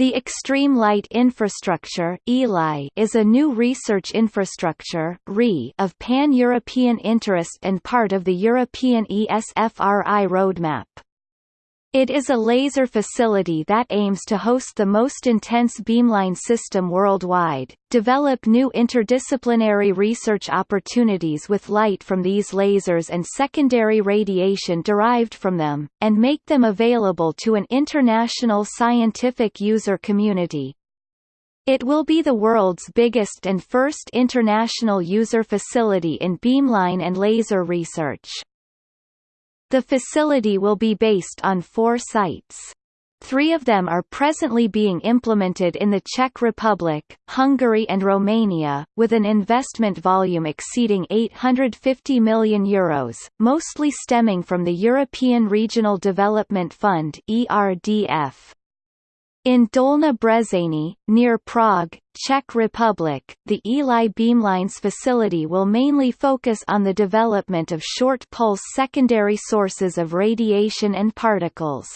The Extreme Light Infrastructure is a new research infrastructure of pan-European interest and part of the European ESFRI roadmap. It is a laser facility that aims to host the most intense beamline system worldwide, develop new interdisciplinary research opportunities with light from these lasers and secondary radiation derived from them, and make them available to an international scientific user community. It will be the world's biggest and first international user facility in beamline and laser research. The facility will be based on four sites. Three of them are presently being implemented in the Czech Republic, Hungary and Romania, with an investment volume exceeding €850 million, Euros, mostly stemming from the European Regional Development Fund ERDF. In Dolní Břežany, near Prague, Czech Republic, the Eli Beamlines facility will mainly focus on the development of short-pulse secondary sources of radiation and particles.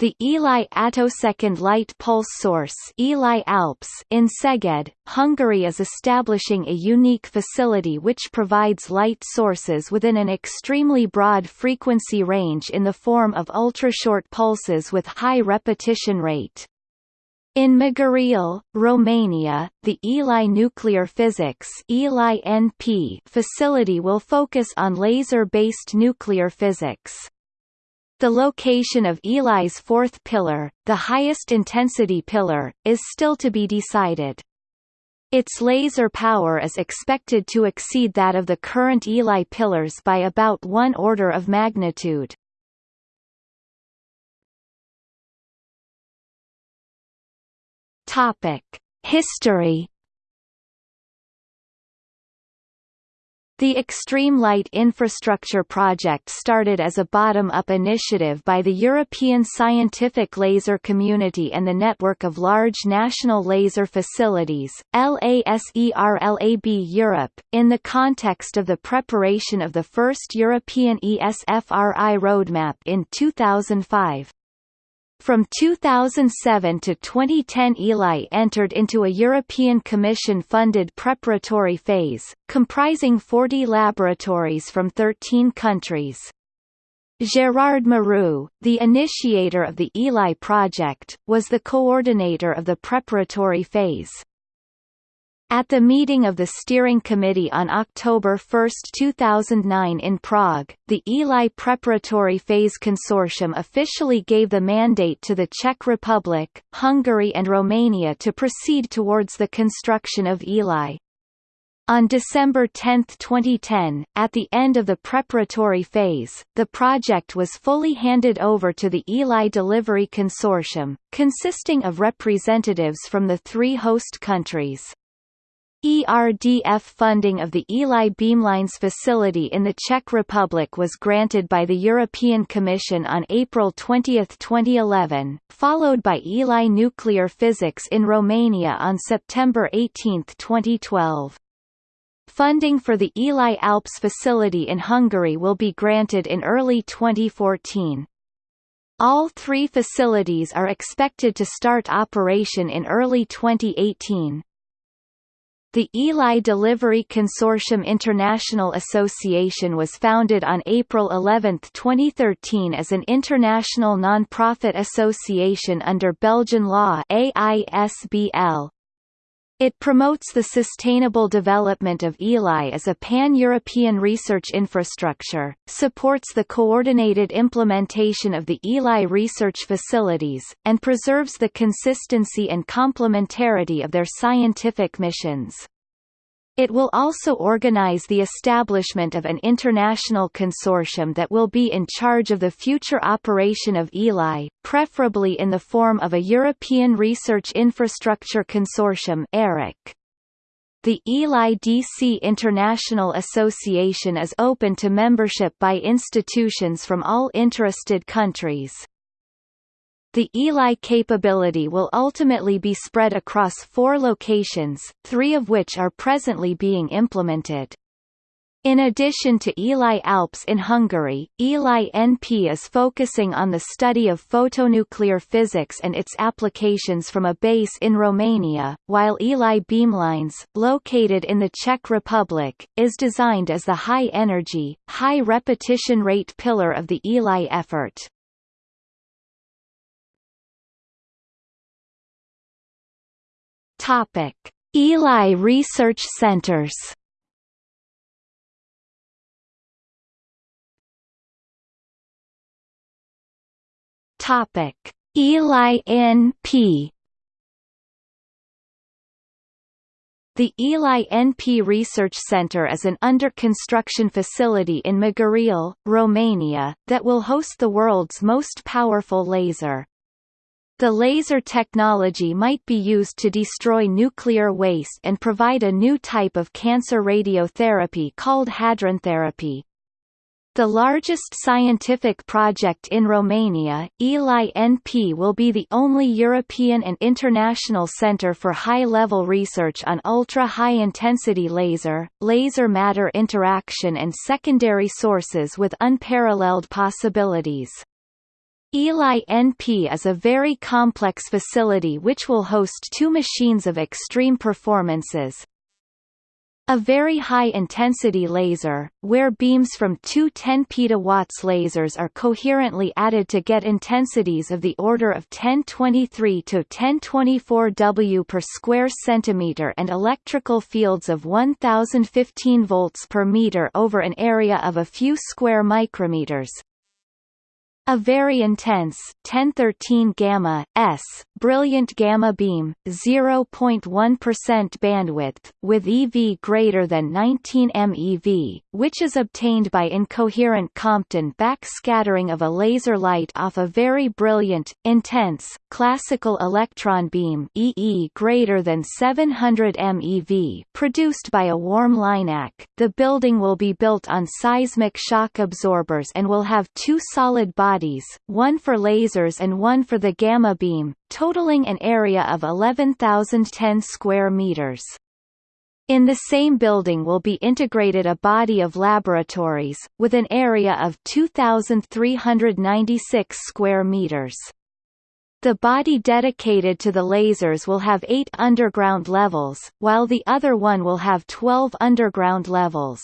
The Eli attosecond light pulse source Eli Alps in Szeged, Hungary is establishing a unique facility which provides light sources within an extremely broad frequency range in the form of ultrashort pulses with high repetition rate. In Magurele, Romania, the Eli Nuclear Physics Eli NP facility will focus on laser-based nuclear physics. The location of Eli's fourth pillar, the highest intensity pillar, is still to be decided. Its laser power is expected to exceed that of the current Eli pillars by about one order of magnitude. History The Extreme Light Infrastructure Project started as a bottom-up initiative by the European scientific laser community and the Network of Large National Laser Facilities LASERLAB Europe, in the context of the preparation of the first European ESFRI roadmap in 2005. From 2007 to 2010 Eli entered into a European Commission-funded preparatory phase, comprising 40 laboratories from 13 countries. Gérard Mourou, the initiator of the Eli project, was the coordinator of the preparatory phase. At the meeting of the Steering Committee on October 1, 2009 in Prague, the Eli Preparatory Phase Consortium officially gave the mandate to the Czech Republic, Hungary and Romania to proceed towards the construction of Eli. On December 10, 2010, at the end of the preparatory phase, the project was fully handed over to the Eli Delivery Consortium, consisting of representatives from the three host countries. ERDF funding of the Eli Beamlines facility in the Czech Republic was granted by the European Commission on April 20, 2011, followed by Eli Nuclear Physics in Romania on September 18, 2012. Funding for the Eli Alps facility in Hungary will be granted in early 2014. All three facilities are expected to start operation in early 2018. The Eli Delivery Consortium International Association was founded on April 11, 2013 as an international non-profit association under Belgian law AISBL. It promotes the sustainable development of Eli as a pan-European research infrastructure, supports the coordinated implementation of the Eli research facilities, and preserves the consistency and complementarity of their scientific missions. It will also organize the establishment of an international consortium that will be in charge of the future operation of ELI, preferably in the form of a European Research Infrastructure Consortium ERIC. The Eli DC International Association is open to membership by institutions from all interested countries. The Eli capability will ultimately be spread across four locations, three of which are presently being implemented. In addition to ELI Alps in Hungary, ELI NP is focusing on the study of photonuclear physics and its applications from a base in Romania, while ELI Beamlines, located in the Czech Republic, is designed as the high-energy, high-repetition rate pillar of the ELI effort. Topic: ELI Research Centers. Topic: ELI NP. The ELI NP Research Center is an under-construction facility in Magurele, Romania, that will host the world's most powerful laser. The laser technology might be used to destroy nuclear waste and provide a new type of cancer radiotherapy called hadrontherapy. The largest scientific project in Romania, ELI NP will be the only European and international center for high-level research on ultra-high-intensity laser, laser matter interaction and secondary sources with unparalleled possibilities. ELI NP is a very complex facility which will host two machines of extreme performances, a very high-intensity laser, where beams from two 10 petawatts lasers are coherently added to get intensities of the order of 1023 to 1024 W per square centimeter and electrical fields of 1015 volts per meter over an area of a few square micrometers, a very intense 1013 gamma s brilliant gamma beam 0.1% bandwidth with EV greater than 19 MeV, which is obtained by incoherent Compton backscattering of a laser light off a very brilliant, intense, classical electron beam EE greater than 700 MeV produced by a warm LINAC. The building will be built on seismic shock absorbers and will have two solid bodies bodies, one for lasers and one for the gamma beam, totaling an area of 11,010 square meters. In the same building will be integrated a body of laboratories, with an area of 2,396 square meters. The body dedicated to the lasers will have eight underground levels, while the other one will have 12 underground levels.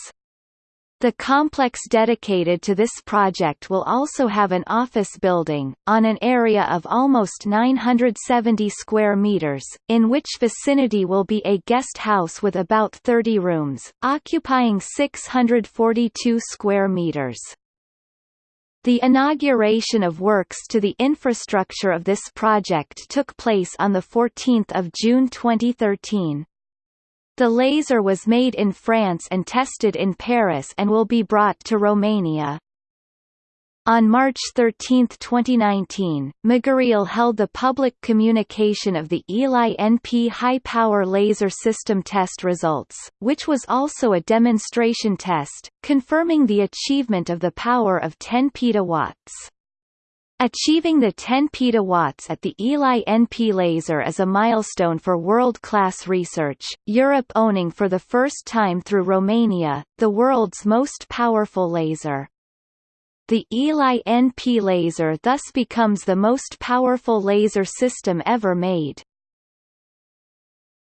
The complex dedicated to this project will also have an office building, on an area of almost 970 square meters, in which vicinity will be a guest house with about 30 rooms, occupying 642 square meters. The inauguration of works to the infrastructure of this project took place on 14 June 2013. The laser was made in France and tested in Paris and will be brought to Romania. On March 13, 2019, Magurele held the public communication of the ELI NP high-power laser system test results, which was also a demonstration test, confirming the achievement of the power of 10 petawatts. Achieving the 10 petawatts at the ELI NP laser is a milestone for world-class research, Europe owning for the first time through Romania, the world's most powerful laser. The ELI NP laser thus becomes the most powerful laser system ever made.